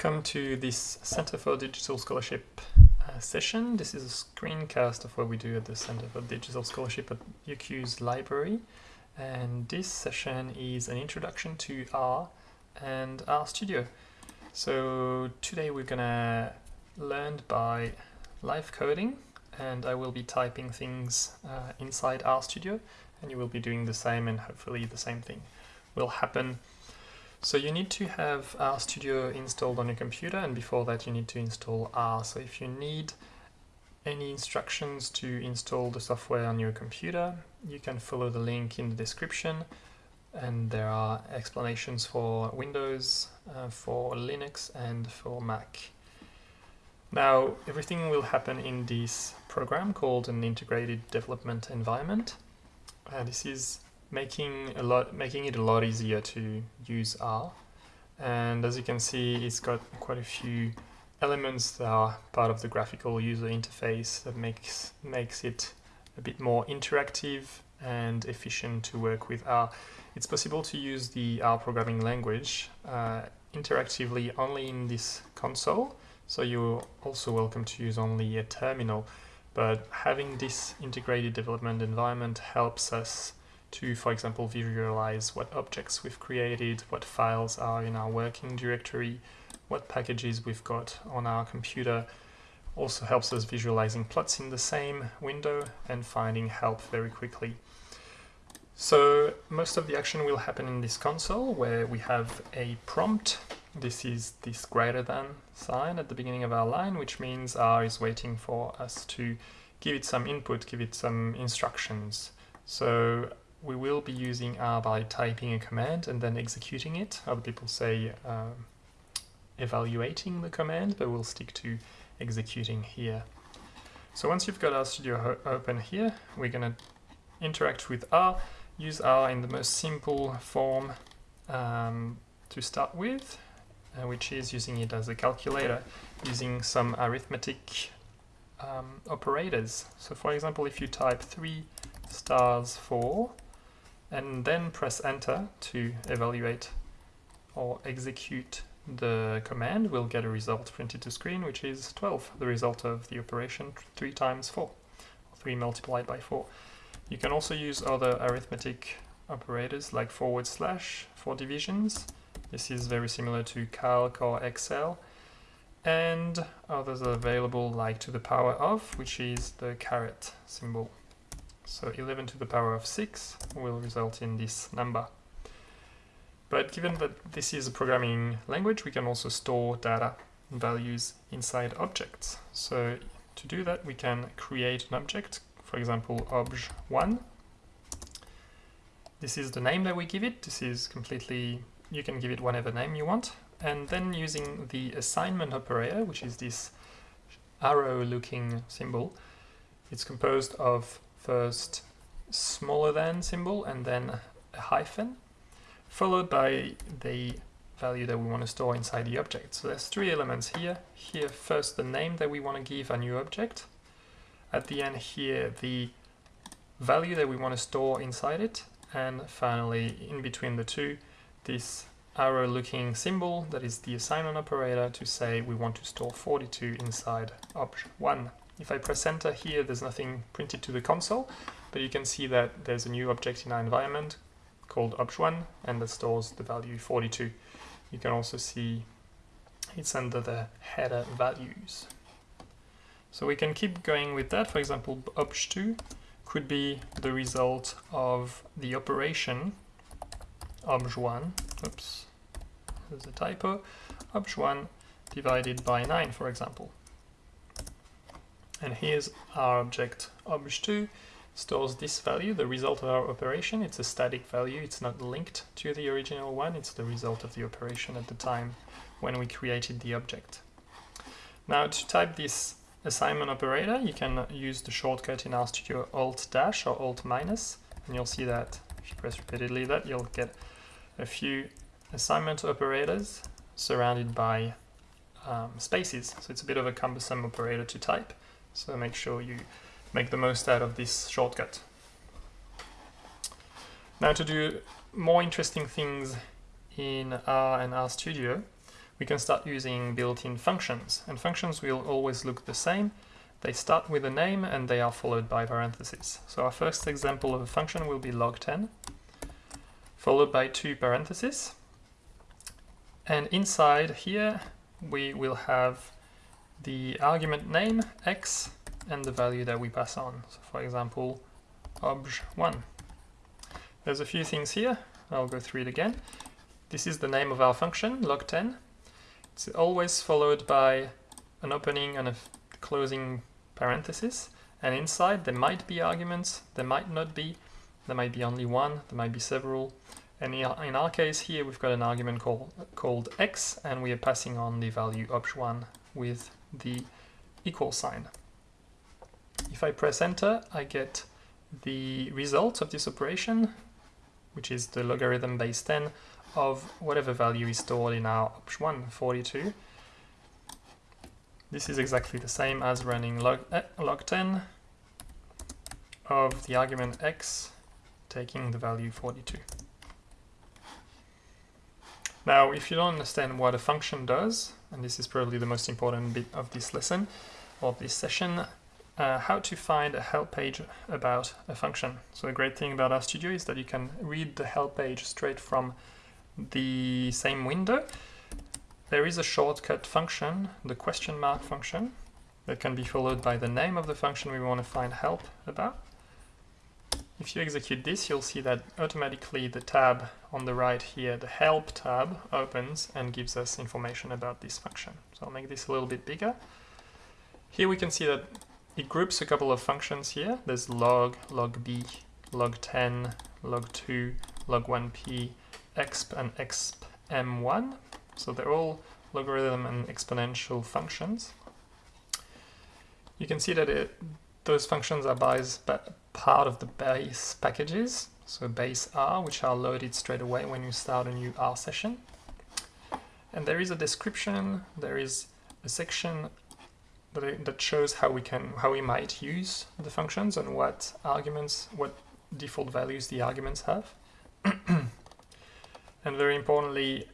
Welcome to this Center for Digital Scholarship uh, session. This is a screencast of what we do at the Center for Digital Scholarship at UQ's library. And this session is an introduction to R and RStudio. So today we're gonna learn by live coding and I will be typing things uh, inside RStudio and you will be doing the same and hopefully the same thing will happen so you need to have RStudio installed on your computer and before that you need to install R. So if you need any instructions to install the software on your computer, you can follow the link in the description and there are explanations for Windows, uh, for Linux and for Mac. Now everything will happen in this program called an integrated development environment. Uh, this is making a lot making it a lot easier to use R and as you can see it's got quite a few elements that are part of the graphical user interface that makes makes it a bit more interactive and efficient to work with R. It's possible to use the R programming language uh, interactively only in this console so you're also welcome to use only a terminal but having this integrated development environment helps us to, for example, visualize what objects we've created, what files are in our working directory, what packages we've got on our computer. Also helps us visualizing plots in the same window and finding help very quickly. So most of the action will happen in this console where we have a prompt. This is this greater than sign at the beginning of our line, which means R is waiting for us to give it some input, give it some instructions. So we will be using R by typing a command and then executing it. Other people say uh, evaluating the command, but we'll stick to executing here. So once you've got RStudio open here, we're going to interact with R, use R in the most simple form um, to start with, uh, which is using it as a calculator, using some arithmetic um, operators. So for example, if you type 3 stars 4, and then press enter to evaluate or execute the command, we'll get a result printed to screen, which is 12, the result of the operation 3 times 4, 3 multiplied by 4. You can also use other arithmetic operators like forward slash for divisions. This is very similar to Calc or Excel. And others are available like to the power of, which is the caret symbol. So 11 to the power of 6 will result in this number. But given that this is a programming language, we can also store data and values inside objects. So to do that, we can create an object, for example, obj1. This is the name that we give it. This is completely, you can give it whatever name you want. And then using the assignment operator, which is this arrow looking symbol, it's composed of first smaller than symbol and then a hyphen, followed by the value that we want to store inside the object. So there's three elements here. Here first the name that we want to give a new object. At the end here the value that we want to store inside it. And finally in between the two this arrow looking symbol that is the assignment operator to say we want to store 42 inside obj1. If I press enter here, there's nothing printed to the console, but you can see that there's a new object in our environment called obj1 and that stores the value 42. You can also see it's under the header values. So we can keep going with that. For example, obj2 could be the result of the operation obj1, oops, there's a typo, obj1 divided by 9, for example. And here's our object obj2 stores this value, the result of our operation. It's a static value, it's not linked to the original one, it's the result of the operation at the time when we created the object. Now to type this assignment operator, you can use the shortcut in RStudio Alt-dash or Alt-minus, and you'll see that if you press repeatedly that, you'll get a few assignment operators surrounded by um, spaces. So it's a bit of a cumbersome operator to type. So make sure you make the most out of this shortcut. Now to do more interesting things in R and RStudio, we can start using built-in functions. And functions will always look the same. They start with a name and they are followed by parentheses. So our first example of a function will be log10, followed by two parentheses. And inside here, we will have the argument name, x, and the value that we pass on. So for example, obj1. There's a few things here. I'll go through it again. This is the name of our function, log10. It's always followed by an opening and a closing parenthesis. And inside there might be arguments, there might not be. There might be only one, there might be several. And in our case here, we've got an argument called, called x, and we are passing on the value obj1 with the equal sign. If I press enter, I get the result of this operation, which is the logarithm base 10 of whatever value is stored in our option 1, 42. This is exactly the same as running log, eh, log 10 of the argument x taking the value 42. Now, if you don't understand what a function does, and this is probably the most important bit of this lesson, or this session, uh, how to find a help page about a function. So the great thing about RStudio is that you can read the help page straight from the same window. There is a shortcut function, the question mark function, that can be followed by the name of the function we want to find help about. If you execute this, you'll see that automatically the tab on the right here, the help tab, opens and gives us information about this function. So I'll make this a little bit bigger. Here we can see that it groups a couple of functions here. There's log, log b, log10, log2, log1p, exp and exp m1. So they're all logarithm and exponential functions. You can see that it, those functions are part of the base packages, so base R, which are loaded straight away when you start a new R session. And there is a description, there is a section that, that shows how we can how we might use the functions and what arguments what default values the arguments have. And very importantly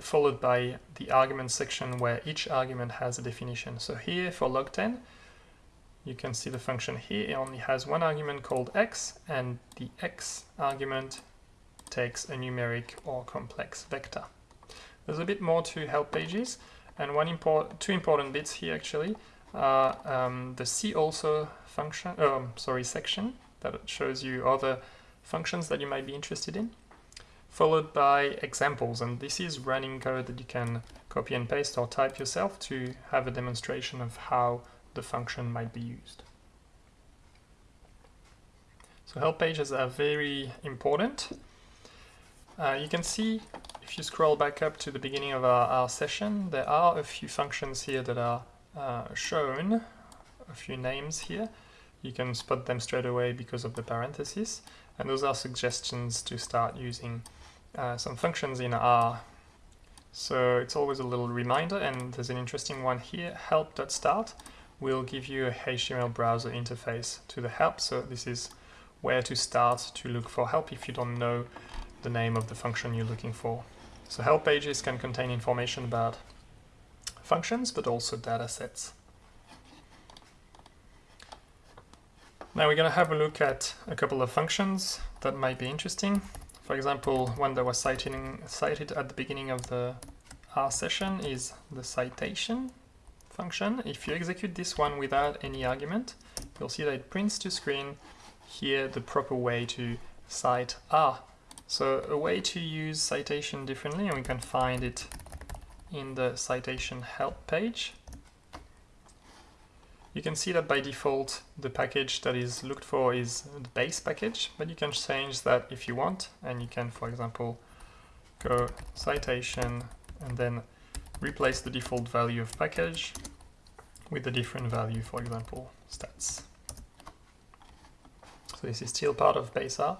followed by the argument section where each argument has a definition. So here for log10 you can see the function here it only has one argument called x and the x argument takes a numeric or complex vector there's a bit more to help pages and one import two important bits here actually uh, um, the see also function, oh, sorry, section that shows you other functions that you might be interested in, followed by examples. And this is running code that you can copy and paste or type yourself to have a demonstration of how the function might be used. So help pages are very important. Uh, you can see if you scroll back up to the beginning of our, our session, there are a few functions here that are uh, shown a few names here. You can spot them straight away because of the parentheses. And those are suggestions to start using uh, some functions in R. So it's always a little reminder, and there's an interesting one here, help.start will give you a HTML browser interface to the help. So this is where to start to look for help if you don't know the name of the function you're looking for. So help pages can contain information about functions, but also data sets. Now we're going to have a look at a couple of functions that might be interesting. For example, one that was citing, cited at the beginning of the R session is the citation function. If you execute this one without any argument, you'll see that it prints to screen here the proper way to cite R. So a way to use citation differently, and we can find it in the citation help page. You can see that by default the package that is looked for is the base package, but you can change that if you want, and you can, for example, go citation and then replace the default value of package with a different value, for example, stats. So this is still part of base R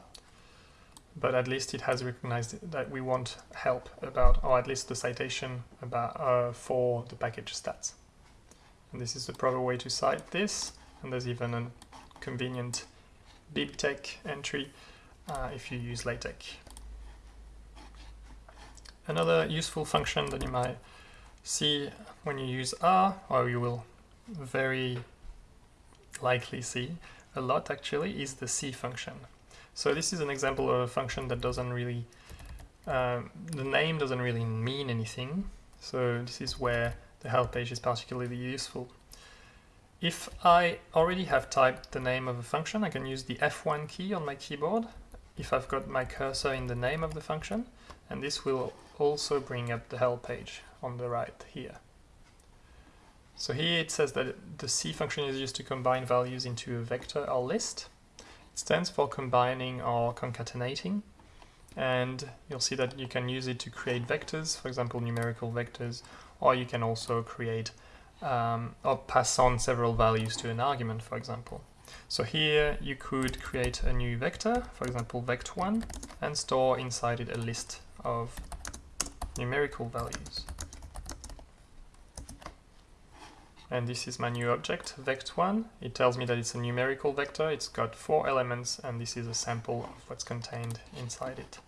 but at least it has recognized that we want help about, or at least the citation about uh, for the package stats. And this is the proper way to cite this, and there's even a convenient BibTeX entry uh, if you use LaTeX. Another useful function that you might see when you use R, or you will very likely see a lot actually, is the C function. So this is an example of a function that doesn't really, um, the name doesn't really mean anything. So this is where the help page is particularly useful. If I already have typed the name of a function, I can use the F1 key on my keyboard if I've got my cursor in the name of the function, and this will also bring up the help page on the right here. So here it says that the C function is used to combine values into a vector or list. It stands for combining or concatenating, and you'll see that you can use it to create vectors, for example numerical vectors, or you can also create um, or pass on several values to an argument, for example. So here you could create a new vector, for example vect1, and store inside it a list of numerical values. And this is my new object, vect1. It tells me that it's a numerical vector, it's got four elements, and this is a sample of what's contained inside it.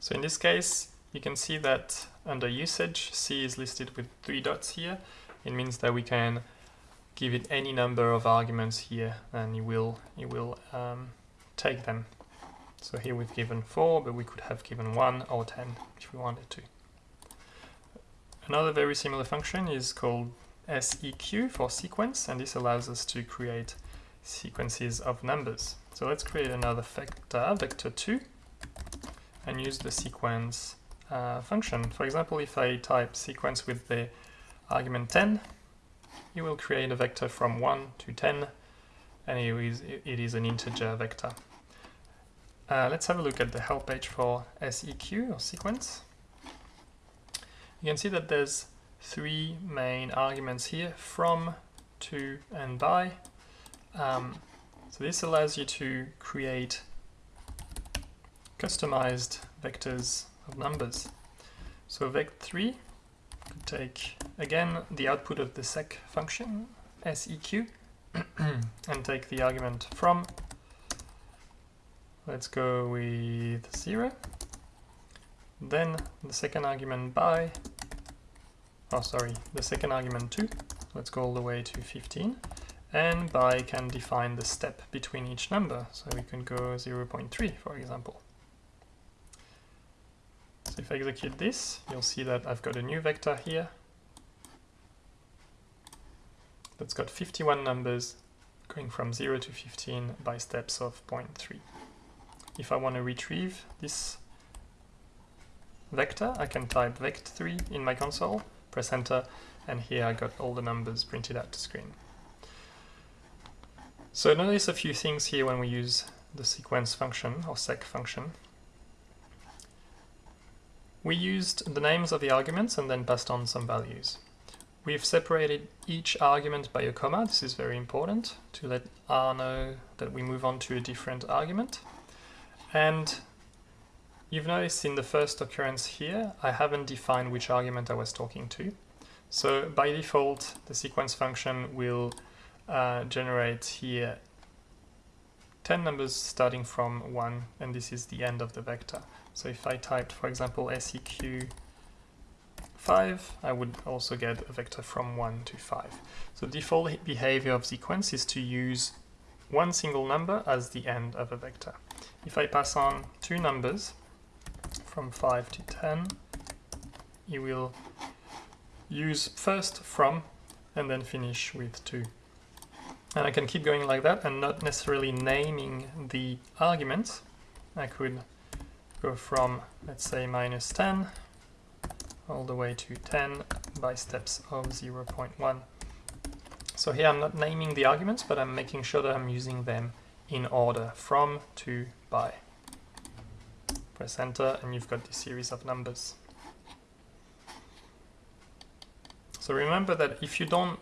So in this case, you can see that under usage, C is listed with three dots here. It means that we can give it any number of arguments here and it will, it will um, take them. So here we've given 4, but we could have given 1 or 10 if we wanted to. Another very similar function is called seq for sequence, and this allows us to create sequences of numbers. So let's create another vector, vector2, and use the sequence uh, function. For example, if I type sequence with the argument 10, it will create a vector from 1 to 10, and it is, it is an integer vector. Uh, let's have a look at the help page for seq, or sequence. You can see that there's three main arguments here, from, to, and by. Um, so this allows you to create customized vectors of numbers. So vect3 could take again the output of the sec function seq and take the argument from let's go with 0 then the second argument by oh sorry the second argument 2 let's go all the way to 15 and by can define the step between each number. So we can go 0.3 for example. So if I execute this, you'll see that I've got a new vector here. That's got 51 numbers going from 0 to 15 by steps of 0.3. If I want to retrieve this vector, I can type vect3 in my console, press enter, and here I got all the numbers printed out to screen. So notice a few things here when we use the sequence function or sec function. We used the names of the arguments and then passed on some values. We've separated each argument by a comma. This is very important to let R know that we move on to a different argument. And you've noticed in the first occurrence here, I haven't defined which argument I was talking to. So by default, the sequence function will uh, generate here 10 numbers starting from 1, and this is the end of the vector. So if I typed, for example, seq 5, I would also get a vector from 1 to 5. So default behavior of sequence is to use one single number as the end of a vector. If I pass on two numbers from 5 to 10, you will use first from and then finish with 2. And I can keep going like that and not necessarily naming the arguments. I could go from, let's say, minus 10 all the way to 10 by steps of 0.1. So here I'm not naming the arguments, but I'm making sure that I'm using them in order from to by. Press enter and you've got this series of numbers. So remember that if you don't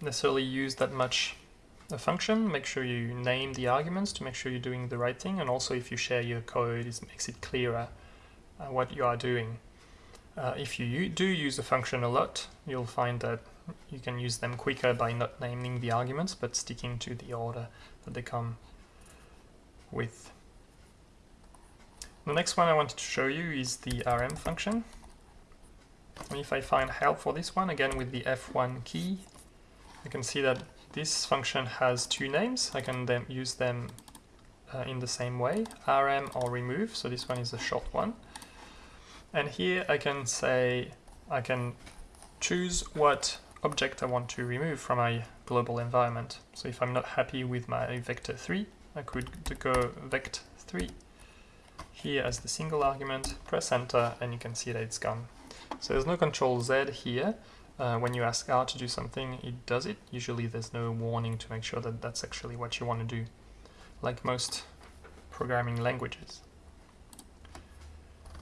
necessarily use that much a function, make sure you name the arguments to make sure you're doing the right thing, and also if you share your code, it makes it clearer uh, what you are doing. Uh, if you do use a function a lot, you'll find that you can use them quicker by not naming the arguments, but sticking to the order that they come with. The next one I wanted to show you is the rm function. And if I find help for this one, again with the F1 key, you can see that this function has two names. I can then use them uh, in the same way, rm or remove, so this one is a short one. And here I can say, I can choose what object I want to remove from my global environment. So if I'm not happy with my vector 3, I could go vect3 here as the single argument, press enter, and you can see that it's gone. So there's no control Z here. Uh, when you ask R to do something, it does it. Usually there's no warning to make sure that that's actually what you want to do, like most programming languages.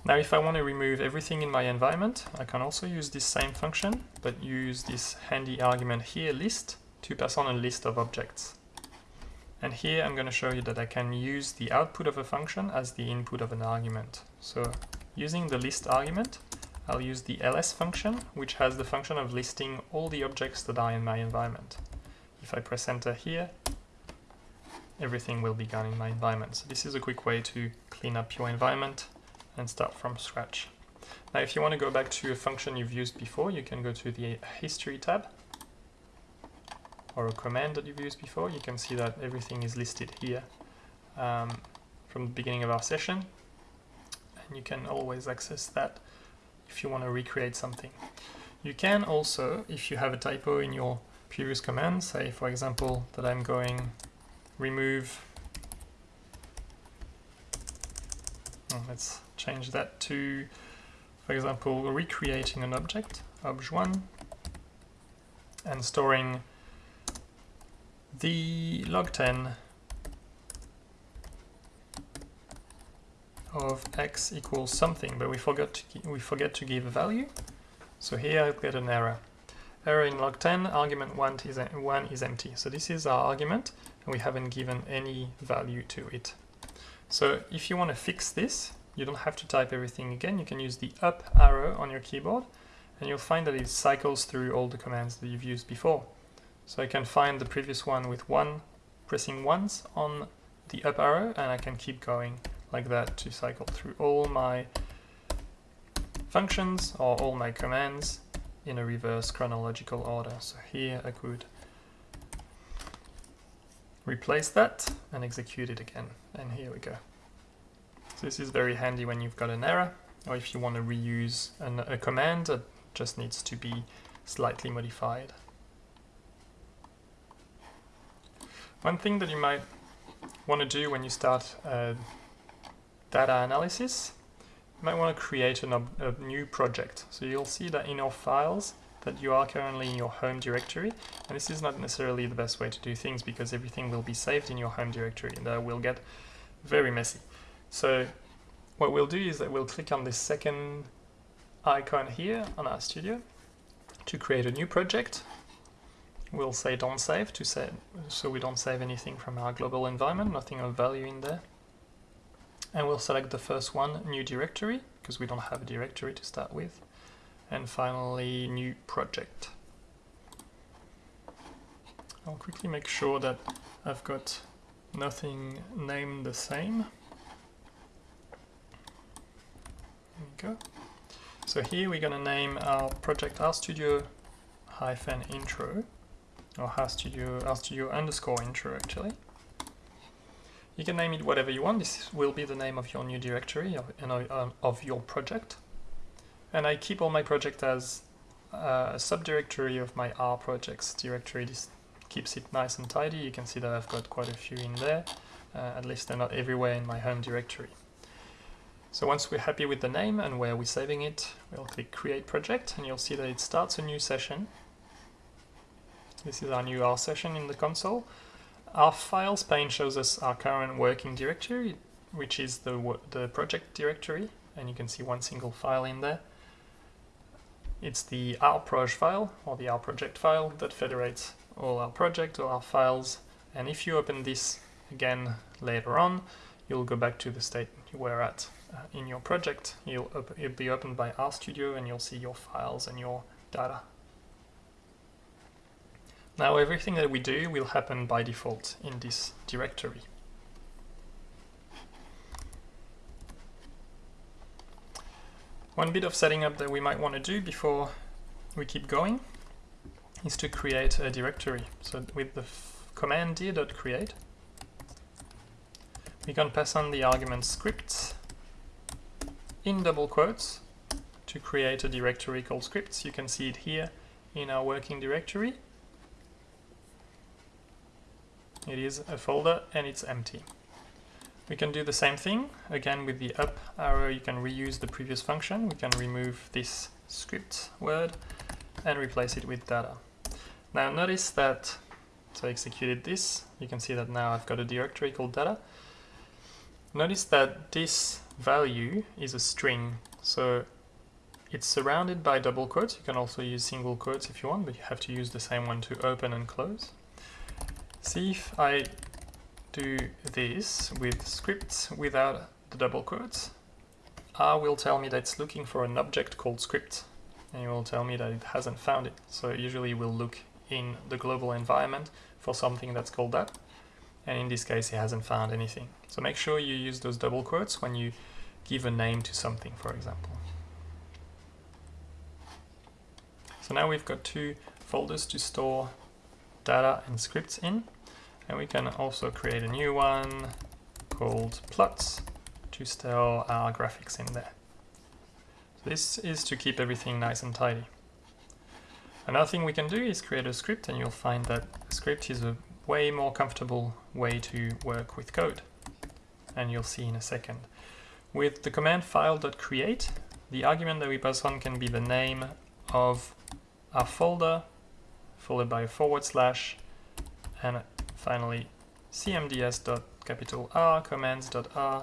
Now if I want to remove everything in my environment, I can also use this same function, but use this handy argument here, list, to pass on a list of objects. And here I'm going to show you that I can use the output of a function as the input of an argument. So using the list argument, I'll use the ls function, which has the function of listing all the objects that are in my environment. If I press enter here, everything will be gone in my environment. So this is a quick way to clean up your environment and start from scratch. Now if you want to go back to a function you've used before, you can go to the history tab or a command that you've used before, you can see that everything is listed here um, from the beginning of our session. And you can always access that if you want to recreate something. You can also, if you have a typo in your previous command, say for example that I'm going remove, oh, let's change that to, for example, recreating an object, obj1, and storing the log10 of x equals something, but we forgot to we forget to give a value. So here I get an error. Error in log10, argument 1 is, 1 is empty. So this is our argument, and we haven't given any value to it. So if you want to fix this, you don't have to type everything again. You can use the up arrow on your keyboard, and you'll find that it cycles through all the commands that you've used before. So I can find the previous one with one, pressing once on the up arrow, and I can keep going like that to cycle through all my functions or all my commands in a reverse chronological order. So here I could replace that and execute it again. And here we go. So this is very handy when you've got an error or if you want to reuse an, a command that just needs to be slightly modified. One thing that you might want to do when you start uh, data analysis, you might want to create an, a new project. So you'll see that in your files that you are currently in your home directory, and this is not necessarily the best way to do things because everything will be saved in your home directory and that will get very messy. So what we'll do is that we'll click on this second icon here on RStudio to create a new project We'll say don't save to say so we don't save anything from our global environment, nothing of value in there. And we'll select the first one, new directory, because we don't have a directory to start with. And finally, new project. I'll quickly make sure that I've got nothing named the same. There we go. So here we're going to name our project RStudio hyphen intro or RStudio, RStudio underscore intro actually. You can name it whatever you want. This will be the name of your new directory of, uh, of your project. And I keep all my project as uh, a subdirectory of my R projects directory. This keeps it nice and tidy. You can see that I've got quite a few in there. Uh, at least they're not everywhere in my home directory. So once we're happy with the name and where we're saving it, we'll click create project and you'll see that it starts a new session this is our new R session in the console. Our files pane shows us our current working directory, which is the, the project directory, and you can see one single file in there. It's the rproj file, or the R project file, that federates all our project, all our files, and if you open this again later on, you'll go back to the state you were at uh, in your project. You'll it'll be opened by RStudio and you'll see your files and your data now everything that we do will happen by default in this directory. One bit of setting up that we might want to do before we keep going is to create a directory. So with the command dir.create, we can pass on the argument scripts in double quotes to create a directory called scripts. You can see it here in our working directory. It is a folder and it's empty. We can do the same thing, again with the up arrow you can reuse the previous function, we can remove this script word and replace it with data. Now notice that, so I executed this, you can see that now I've got a directory called data. Notice that this value is a string, so it's surrounded by double quotes, you can also use single quotes if you want, but you have to use the same one to open and close. See if I do this with scripts without the double quotes. R will tell me that it's looking for an object called script, and it will tell me that it hasn't found it. So usually we'll look in the global environment for something that's called that, and in this case it hasn't found anything. So make sure you use those double quotes when you give a name to something, for example. So now we've got two folders to store data and scripts in. And we can also create a new one called plots to store our graphics in there. So this is to keep everything nice and tidy. Another thing we can do is create a script and you'll find that a script is a way more comfortable way to work with code. And you'll see in a second. With the command file.create, the argument that we pass on can be the name of our folder, followed by a forward slash, and Finally, cmds.capital R commands.r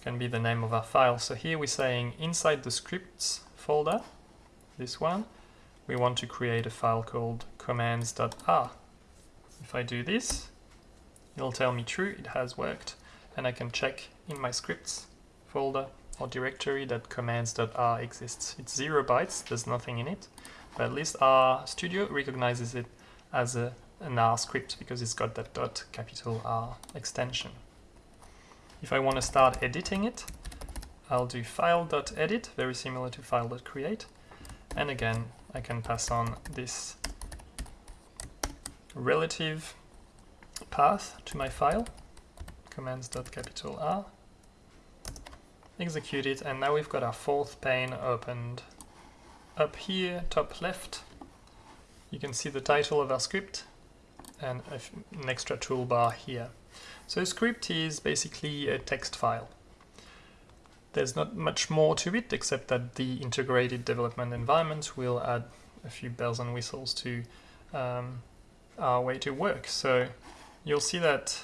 can be the name of our file. So here we're saying inside the scripts folder, this one, we want to create a file called commands.r. If I do this, it'll tell me true, it has worked, and I can check in my scripts folder or directory that commands.r exists. It's zero bytes, there's nothing in it, but at least RStudio recognizes it as a an R script because it's got that dot capital R extension. If I want to start editing it, I'll do file.edit, very similar to file.create. And again, I can pass on this relative path to my file, commands.capital R, execute it, and now we've got our fourth pane opened. Up here, top left, you can see the title of our script, and an extra toolbar here. So script is basically a text file. There's not much more to it except that the integrated development environment will add a few bells and whistles to um, our way to work. So you'll see that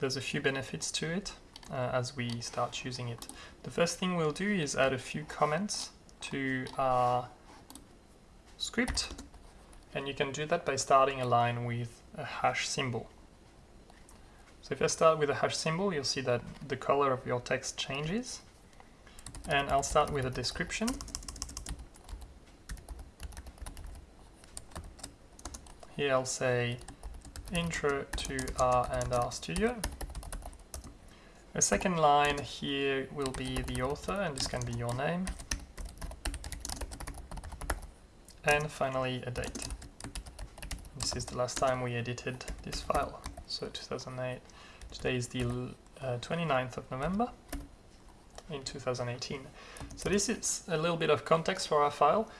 there's a few benefits to it uh, as we start using it. The first thing we'll do is add a few comments to our script and you can do that by starting a line with a hash symbol. So if I start with a hash symbol, you'll see that the color of your text changes. And I'll start with a description. Here I'll say intro to R and R Studio. A second line here will be the author, and this can be your name. And finally a date. This is the last time we edited this file, so 2008. Today is the uh, 29th of November in 2018. So this is a little bit of context for our file.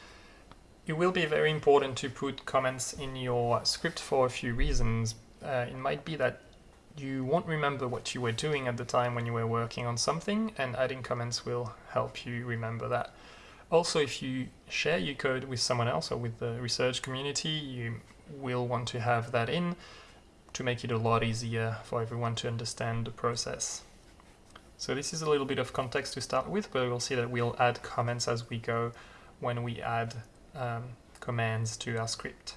It will be very important to put comments in your script for a few reasons. Uh, it might be that you won't remember what you were doing at the time when you were working on something, and adding comments will help you remember that. Also, if you share your code with someone else or with the research community, you will want to have that in to make it a lot easier for everyone to understand the process. So this is a little bit of context to start with, but we'll see that we'll add comments as we go when we add um, commands to our script.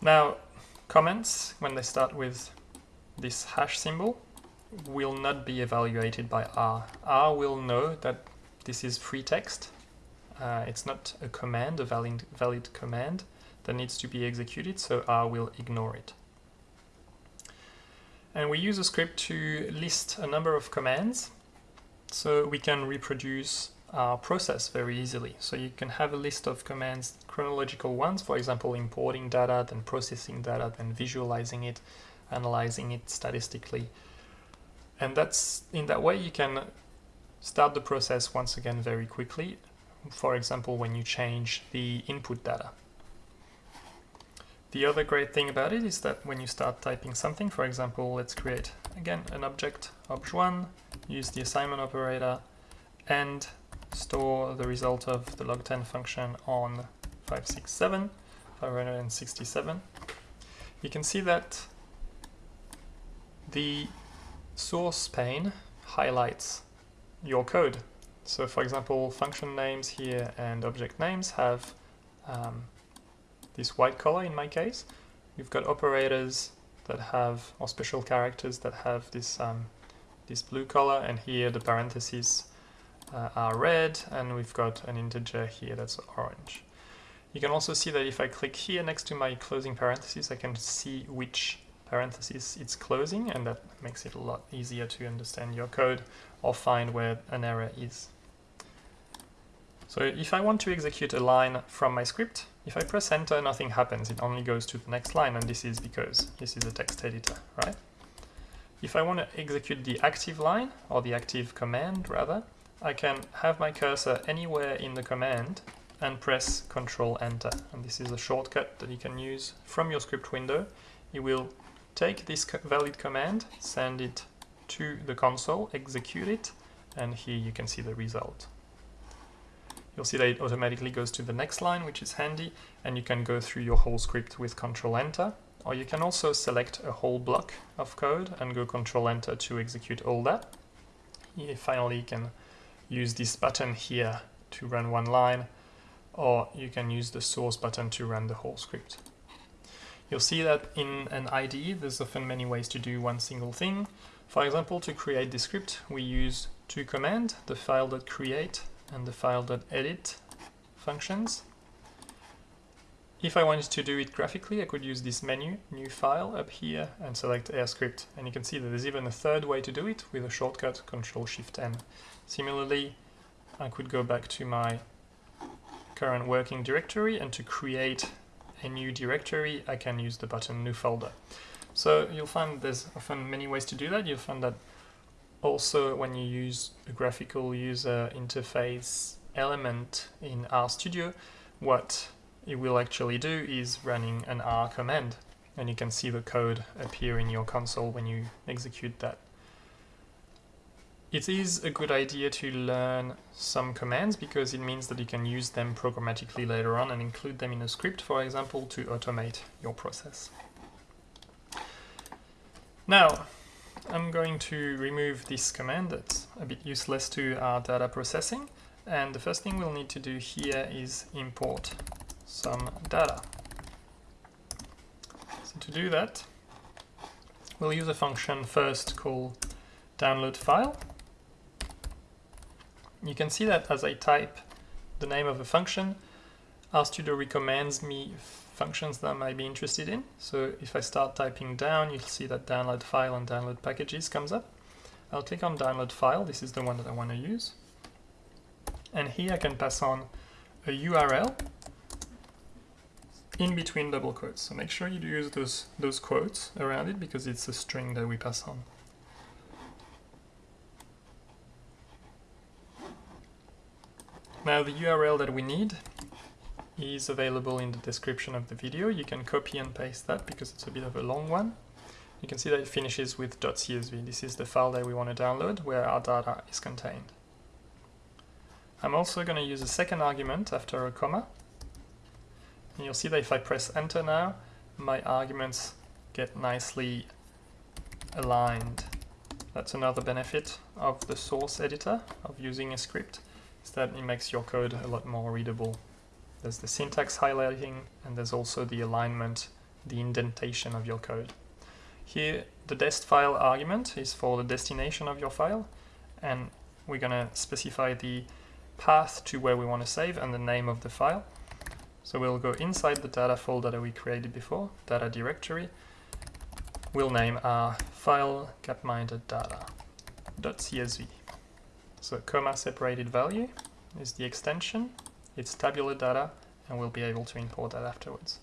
Now, comments, when they start with this hash symbol, will not be evaluated by R. R will know that this is free text uh, it's not a command, a valid, valid command that needs to be executed, so R will ignore it. And we use a script to list a number of commands so we can reproduce our process very easily. So you can have a list of commands, chronological ones, for example, importing data, then processing data, then visualizing it, analyzing it statistically. And that's in that way you can start the process once again very quickly. For example, when you change the input data. The other great thing about it is that when you start typing something, for example, let's create again an object obj1, use the assignment operator, and store the result of the log10 function on 567, 567. You can see that the source pane highlights your code. So for example, function names here and object names have um, this white color in my case. You've got operators that have, or special characters that have this, um, this blue color, and here the parentheses uh, are red, and we've got an integer here that's orange. You can also see that if I click here next to my closing parentheses, I can see which parentheses it's closing, and that makes it a lot easier to understand your code or find where an error is. So if I want to execute a line from my script, if I press enter, nothing happens. It only goes to the next line, and this is because this is a text editor, right? If I want to execute the active line, or the active command rather, I can have my cursor anywhere in the command and press Control Enter. And this is a shortcut that you can use from your script window. It will take this valid command, send it to the console, execute it, and here you can see the result you'll see that it automatically goes to the next line, which is handy, and you can go through your whole script with Control Enter, or you can also select a whole block of code and go Control Enter to execute all that. You finally you can use this button here to run one line, or you can use the source button to run the whole script. You'll see that in an IDE, there's often many ways to do one single thing. For example, to create the script, we use two commands, the file.create and the file.edit functions. If I wanted to do it graphically, I could use this menu, new file up here and select R Script. And you can see that there's even a third way to do it with a shortcut, Control Shift N. Similarly, I could go back to my current working directory and to create a new directory, I can use the button new folder. So you'll find there's often many ways to do that. You'll find that also when you use a graphical user interface element in RStudio, what it will actually do is running an R command and you can see the code appear in your console when you execute that. It is a good idea to learn some commands because it means that you can use them programmatically later on and include them in a script, for example, to automate your process. Now, I'm going to remove this command that's a bit useless to our data processing. And the first thing we'll need to do here is import some data. So to do that, we'll use a function first called download file. You can see that as I type the name of a function, RStudio recommends me functions that I might be interested in. So if I start typing down, you'll see that download file and download packages comes up. I'll click on download file, this is the one that I want to use. And here I can pass on a URL in between double quotes. So make sure you use those, those quotes around it because it's a string that we pass on. Now the URL that we need is available in the description of the video. You can copy and paste that because it's a bit of a long one. You can see that it finishes with .csv. This is the file that we want to download where our data is contained. I'm also going to use a second argument after a comma. And you'll see that if I press enter now, my arguments get nicely aligned. That's another benefit of the source editor, of using a script, is that it makes your code a lot more readable there's the syntax highlighting, and there's also the alignment, the indentation of your code. Here, the dest file argument is for the destination of your file, and we're going to specify the path to where we want to save and the name of the file. So we'll go inside the data folder that we created before, data directory, we'll name our file gapminder data.csv. So comma separated value is the extension, it's tabular data, and we'll be able to import that afterwards.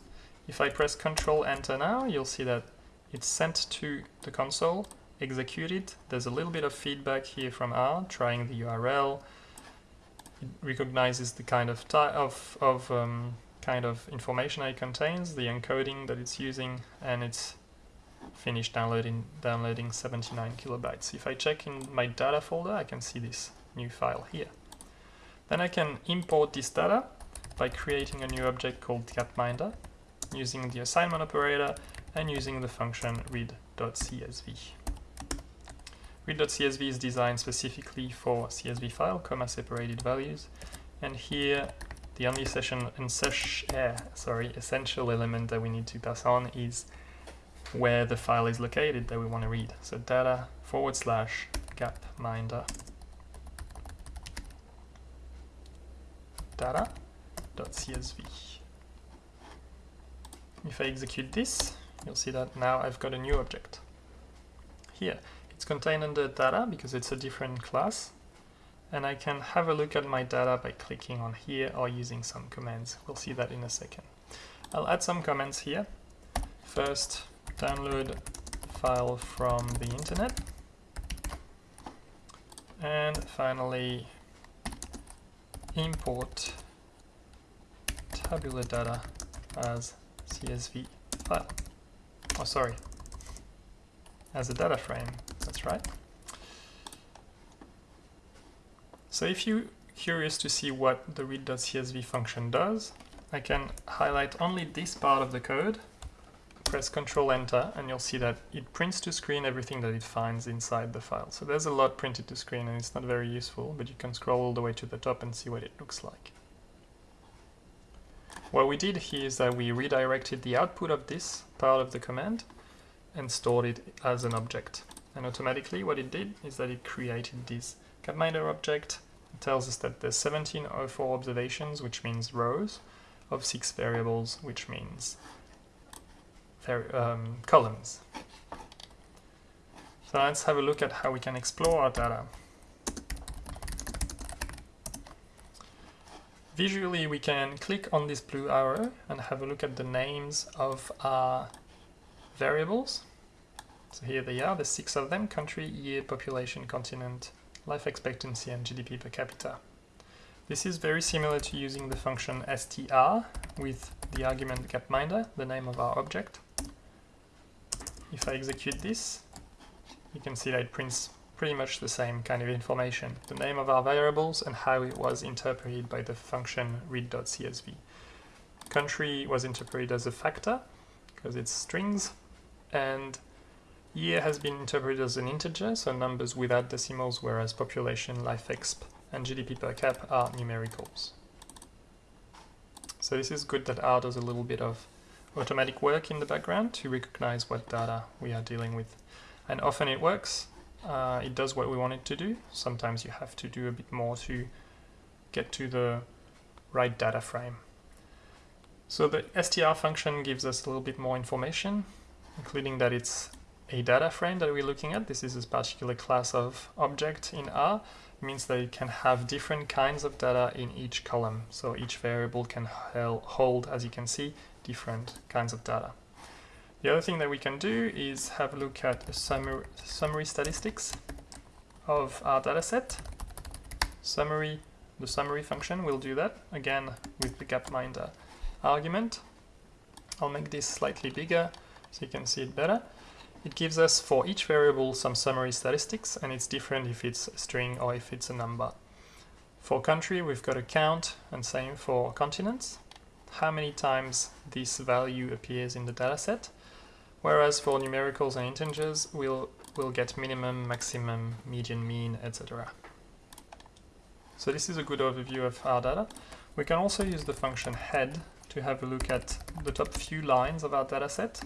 If I press Control Enter now, you'll see that it's sent to the console, executed. There's a little bit of feedback here from R, trying the URL. It recognizes the kind of of of um, kind of information it contains, the encoding that it's using, and it's finished downloading downloading 79 kilobytes. If I check in my data folder, I can see this new file here. Then I can import this data by creating a new object called gapminder using the assignment operator and using the function read.csv. Read.csv is designed specifically for CSV file, comma separated values, and here the only session and uh, sorry, essential element that we need to pass on is where the file is located that we want to read. So data forward slash gapminder data.csv. If I execute this, you'll see that now I've got a new object. Here, it's contained under data because it's a different class, and I can have a look at my data by clicking on here or using some commands. We'll see that in a second. I'll add some comments here. First, download file from the internet. And finally, import tabular data as CSV file. Oh, sorry, as a data frame, that's right. So if you're curious to see what the read.csv function does, I can highlight only this part of the code, press Control Enter, and you'll see that it prints to screen everything that it finds inside the file. So there's a lot printed to screen and it's not very useful, but you can scroll all the way to the top and see what it looks like. What we did here is that we redirected the output of this part of the command and stored it as an object. And automatically what it did is that it created this gapminder object. It tells us that there's 1704 observations, which means rows, of six variables, which means um, columns. So let's have a look at how we can explore our data. Visually, we can click on this blue arrow and have a look at the names of our variables. So here they are, the six of them, country, year, population, continent, life expectancy and GDP per capita. This is very similar to using the function str with the argument gapminder, the name of our object. If I execute this, you can see that it prints pretty much the same kind of information. The name of our variables and how it was interpreted by the function read.csv. Country was interpreted as a factor because it's strings and year has been interpreted as an integer, so numbers without decimals, whereas population, life exp, and GDP per cap are numericals. So this is good that R does a little bit of automatic work in the background to recognize what data we are dealing with. And often it works, uh, it does what we want it to do. Sometimes you have to do a bit more to get to the right data frame. So the str function gives us a little bit more information, including that it's a data frame that we're looking at. This is a particular class of object in R. It means that it can have different kinds of data in each column. So each variable can hold, as you can see, different kinds of data. The other thing that we can do is have a look at the summary, summary statistics of our dataset. Summary, the summary function will do that, again with the gapminder argument. I'll make this slightly bigger so you can see it better. It gives us for each variable some summary statistics and it's different if it's a string or if it's a number. For country we've got a count and same for continents. How many times this value appears in the dataset whereas for numericals and integers we'll, we'll get minimum, maximum, median, mean, etc. So this is a good overview of our data. We can also use the function head to have a look at the top few lines of our dataset.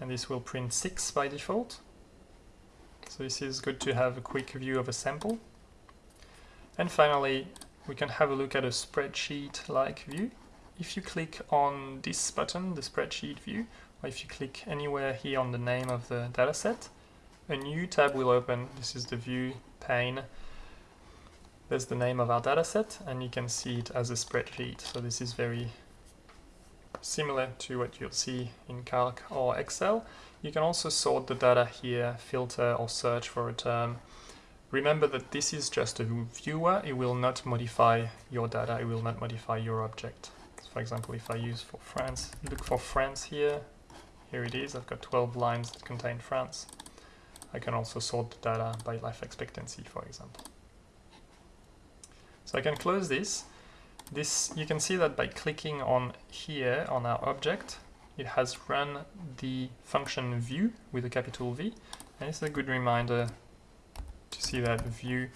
And this will print 6 by default. So this is good to have a quick view of a sample. And finally, we can have a look at a spreadsheet-like view. If you click on this button, the spreadsheet view, or if you click anywhere here on the name of the dataset, a new tab will open. This is the view pane. There's the name of our dataset, and you can see it as a spreadsheet. So this is very similar to what you'll see in Calc or Excel. You can also sort the data here, filter or search for a term. Remember that this is just a viewer, it will not modify your data, it will not modify your object. For example, if I use for France, look for France here, here it is, I've got 12 lines that contain France. I can also sort the data by life expectancy, for example. So I can close this. This You can see that by clicking on here on our object, it has run the function view with a capital V, and it's a good reminder to see that view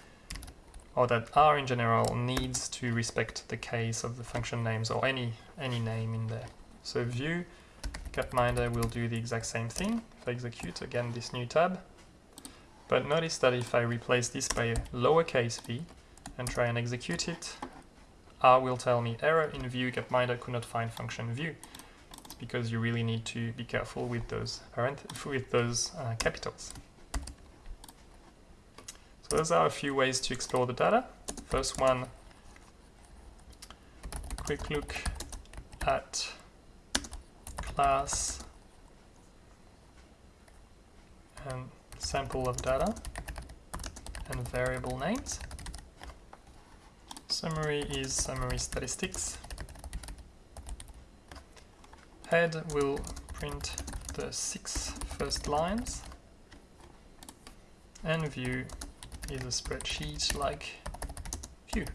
or that R in general needs to respect the case of the function names or any any name in there. So view Gapminder will do the exact same thing. If I execute again this new tab, but notice that if I replace this by lowercase v and try and execute it, R will tell me error in view Gapminder could not find function view. It's because you really need to be careful with those with those uh, capitals. So those are a few ways to explore the data. First one, quick look at class and sample of data and variable names. Summary is summary statistics. Head will print the six first lines and view is a spreadsheet like view.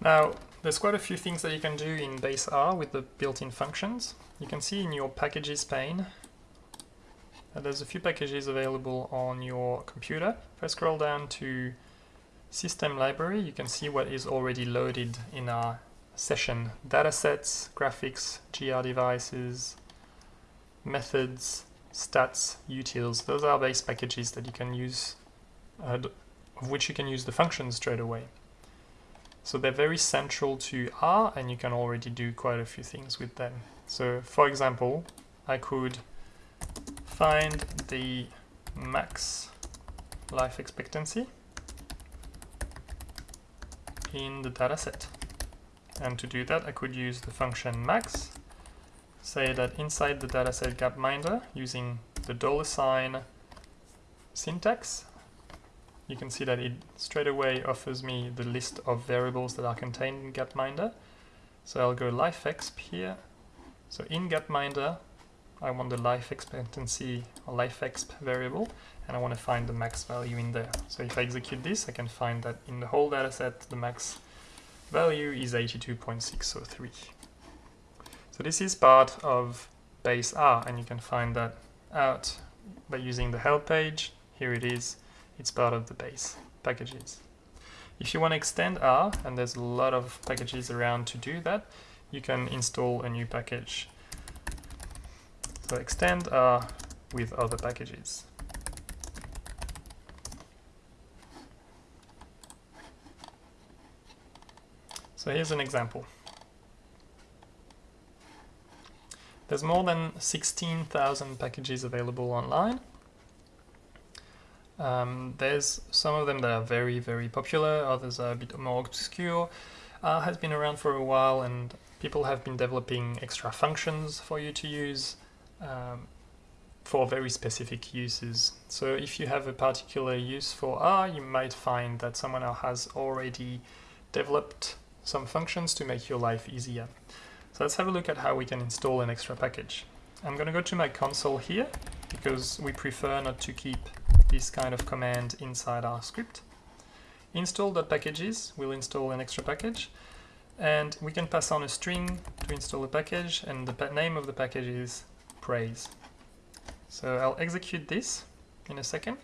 Now, there's quite a few things that you can do in base R with the built-in functions. You can see in your packages pane that there's a few packages available on your computer. If I scroll down to system library, you can see what is already loaded in our session datasets, graphics, grDevices, methods, stats, utils. Those are base packages that you can use, uh, of which you can use the functions straight away. So they're very central to R and you can already do quite a few things with them. So for example, I could find the max life expectancy in the dataset. And to do that, I could use the function max, say that inside the dataset gapminder, using the dollar sign syntax, you can see that it straight away offers me the list of variables that are contained in gapminder. So I'll go lifeexp here. So in gapminder, I want the life expectancy or lifeexp variable, and I want to find the max value in there. So if I execute this, I can find that in the whole dataset, the max value is 82.603. So this is part of base R and you can find that out by using the help page. Here it is, it's part of the base packages. If you want to extend R, and there's a lot of packages around to do that, you can install a new package. So extend R with other packages. So here's an example. There's more than 16,000 packages available online. Um, there's some of them that are very, very popular, others are a bit more obscure. Uh, has been around for a while and people have been developing extra functions for you to use um, for very specific uses. So if you have a particular use for R, you might find that someone else has already developed some functions to make your life easier. So let's have a look at how we can install an extra package. I'm going to go to my console here because we prefer not to keep this kind of command inside our script. Install.packages will install an extra package and we can pass on a string to install a package and the name of the package is praise. So I'll execute this in a second.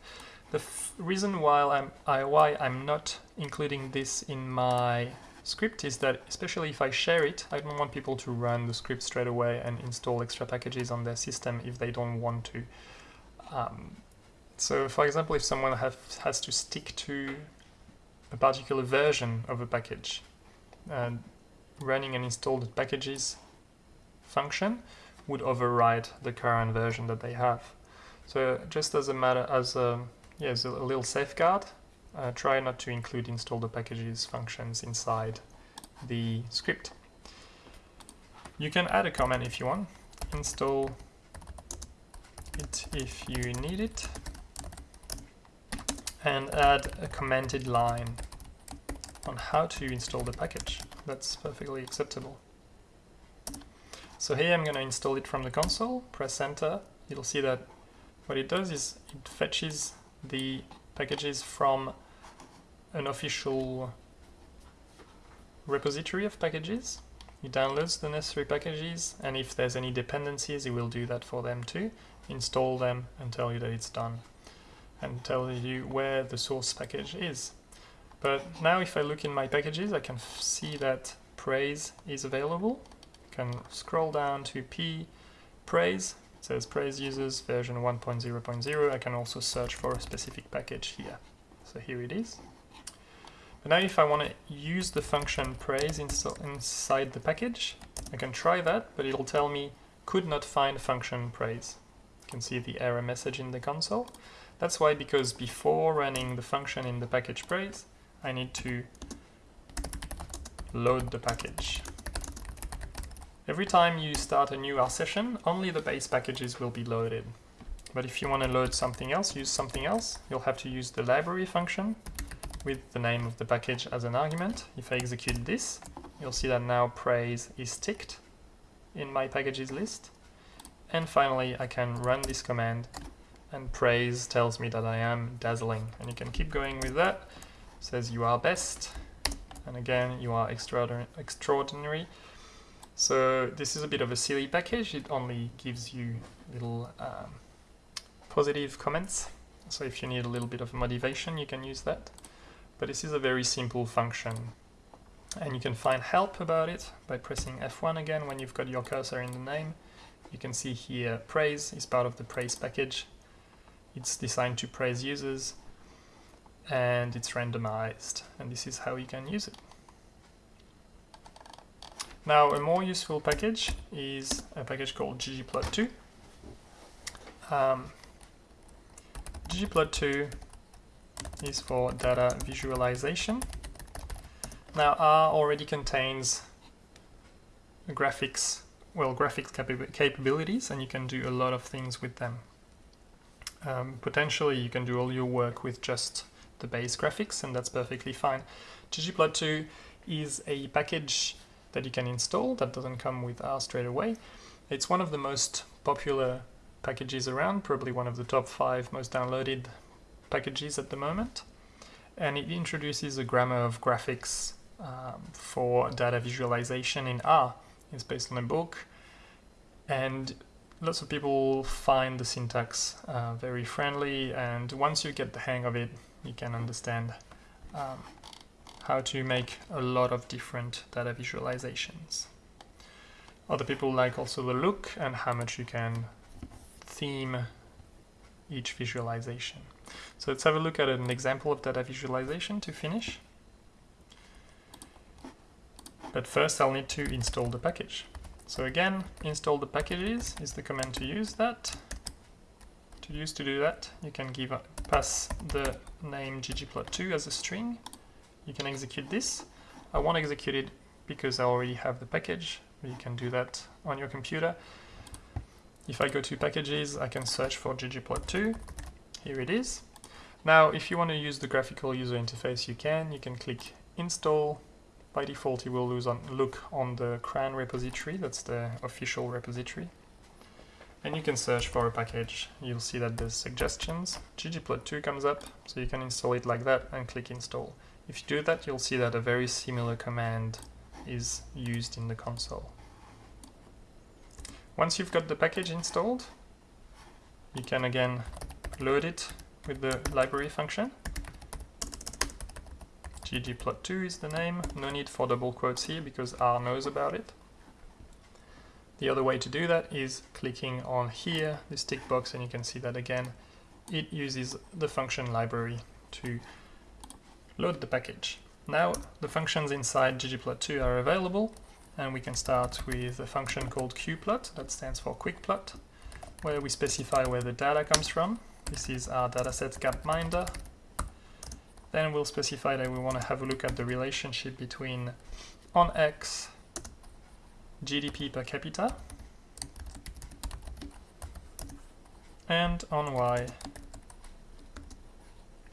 The reason why I'm, I, why I'm not including this in my script is that, especially if I share it, I don't want people to run the script straight away and install extra packages on their system if they don't want to. Um, so for example, if someone have, has to stick to a particular version of a package. And running an installed packages function would override the current version that they have. So just as a matter, as a, yeah, as a little safeguard, uh, try not to include install the packages functions inside the script. You can add a comment if you want, install it if you need it, and add a commented line on how to install the package. That's perfectly acceptable. So here I'm going to install it from the console, press enter, you'll see that what it does is it fetches the packages from an official repository of packages. It downloads the necessary packages and if there's any dependencies it will do that for them too, install them and tell you that it's done and tell you where the source package is. But now if I look in my packages I can see that praise is available. I can scroll down to p praise it says praise users version 1.0.0 I can also search for a specific package here. So here it is. But now if I want to use the function praise inside the package, I can try that, but it'll tell me could not find function praise. You can see the error message in the console. That's why, because before running the function in the package praise, I need to load the package. Every time you start a new R session, only the base packages will be loaded. But if you want to load something else, use something else, you'll have to use the library function with the name of the package as an argument. If I execute this, you'll see that now praise is ticked in my packages list. And finally, I can run this command and praise tells me that I am dazzling. And you can keep going with that. It says you are best. And again, you are extraordinary. So this is a bit of a silly package. It only gives you little um, positive comments. So if you need a little bit of motivation, you can use that but this is a very simple function. And you can find help about it by pressing F1 again when you've got your cursor in the name. You can see here praise is part of the praise package. It's designed to praise users and it's randomized and this is how you can use it. Now a more useful package is a package called ggplot2. Um, ggplot2 is for data visualization. Now R already contains graphics, well graphics capabilities and you can do a lot of things with them. Um, potentially you can do all your work with just the base graphics and that's perfectly fine. ggplot2 is a package that you can install that doesn't come with R straight away. It's one of the most popular packages around, probably one of the top five most downloaded packages at the moment and it introduces a grammar of graphics um, for data visualization in R. It's based on a book and lots of people find the syntax uh, very friendly and once you get the hang of it you can understand um, how to make a lot of different data visualizations. Other people like also the look and how much you can theme each visualization. So let's have a look at an example of data visualization to finish. But first I'll need to install the package. So again, install the packages is the command to use that. To use to do that, you can give a, pass the name ggplot2 as a string. You can execute this. I won't execute it because I already have the package, but you can do that on your computer. If I go to packages, I can search for ggplot2. Here it is. Now, if you want to use the graphical user interface, you can. You can click install. By default, you will on, look on the CRAN repository. That's the official repository. And you can search for a package. You'll see that there's suggestions. ggplot2 comes up, so you can install it like that and click install. If you do that, you'll see that a very similar command is used in the console. Once you've got the package installed, you can again load it with the library function. ggplot2 is the name, no need for double quotes here because R knows about it. The other way to do that is clicking on here, this tick box, and you can see that again, it uses the function library to load the package. Now the functions inside ggplot2 are available and we can start with a function called qplot that stands for quick plot where we specify where the data comes from. This is our dataset gapminder. Then we'll specify that we want to have a look at the relationship between on X GDP per capita and on Y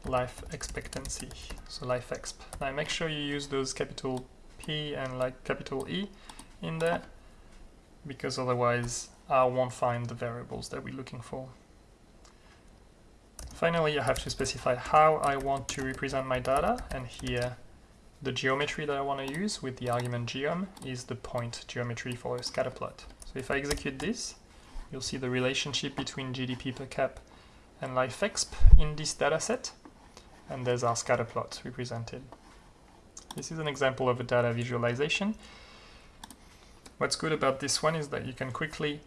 life expectancy, so life exp. Now make sure you use those capital P and like capital E in there because otherwise I won't find the variables that we're looking for. Finally, I have to specify how I want to represent my data and here the geometry that I want to use with the argument geom is the point geometry for a scatter plot. So if I execute this, you'll see the relationship between GDP per cap and life exp in this dataset and there's our scatter plot represented. This is an example of a data visualization. What's good about this one is that you can quickly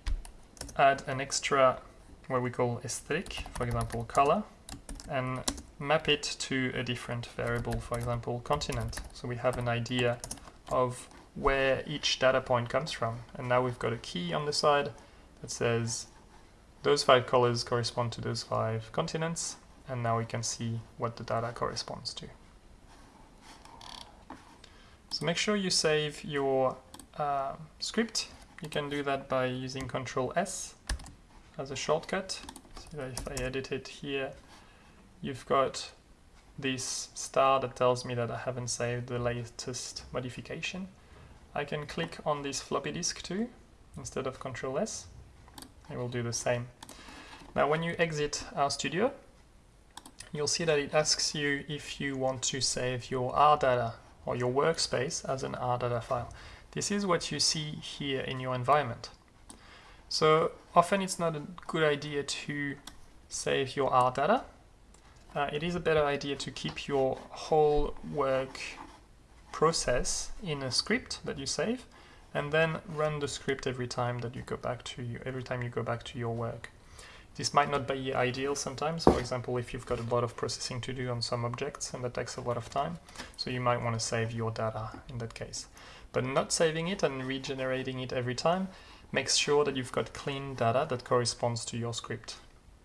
add an extra what we call aesthetic, for example color, and map it to a different variable, for example continent. So we have an idea of where each data point comes from. And now we've got a key on the side that says those five colors correspond to those five continents, and now we can see what the data corresponds to. So make sure you save your uh, script. You can do that by using Control S as a shortcut. So if I edit it here, you've got this star that tells me that I haven't saved the latest modification. I can click on this floppy disk too, instead of Control S. It will do the same. Now when you exit RStudio, you'll see that it asks you if you want to save your R data or your workspace as an R data file. This is what you see here in your environment. So often it's not a good idea to save your R data. Uh, it is a better idea to keep your whole work process in a script that you save and then run the script every time that you go back to you, every time you go back to your work. This might not be ideal sometimes, for example, if you've got a lot of processing to do on some objects and that takes a lot of time, so you might want to save your data in that case. But not saving it and regenerating it every time makes sure that you've got clean data that corresponds to your script.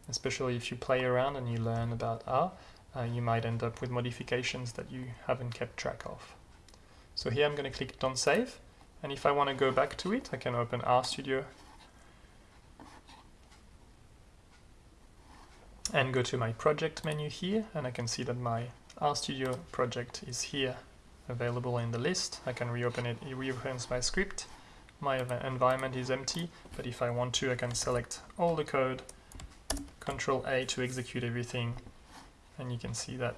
Especially if you play around and you learn about R, uh, you might end up with modifications that you haven't kept track of. So here I'm going to click Don't Save, and if I want to go back to it, I can open RStudio and go to my project menu here and I can see that my RStudio project is here available in the list. I can reopen it, it reopens my script. My environment is empty, but if I want to I can select all the code, Control A to execute everything and you can see that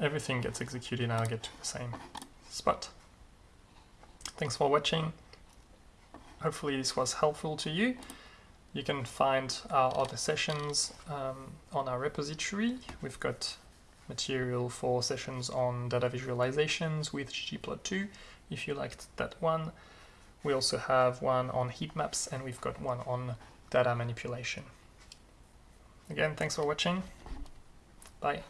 everything gets executed and I'll get to the same spot. Thanks for watching. Hopefully this was helpful to you. You can find our other sessions um, on our repository. We've got material for sessions on data visualizations with ggplot2 if you liked that one. We also have one on heat maps and we've got one on data manipulation. Again, thanks for watching. Bye.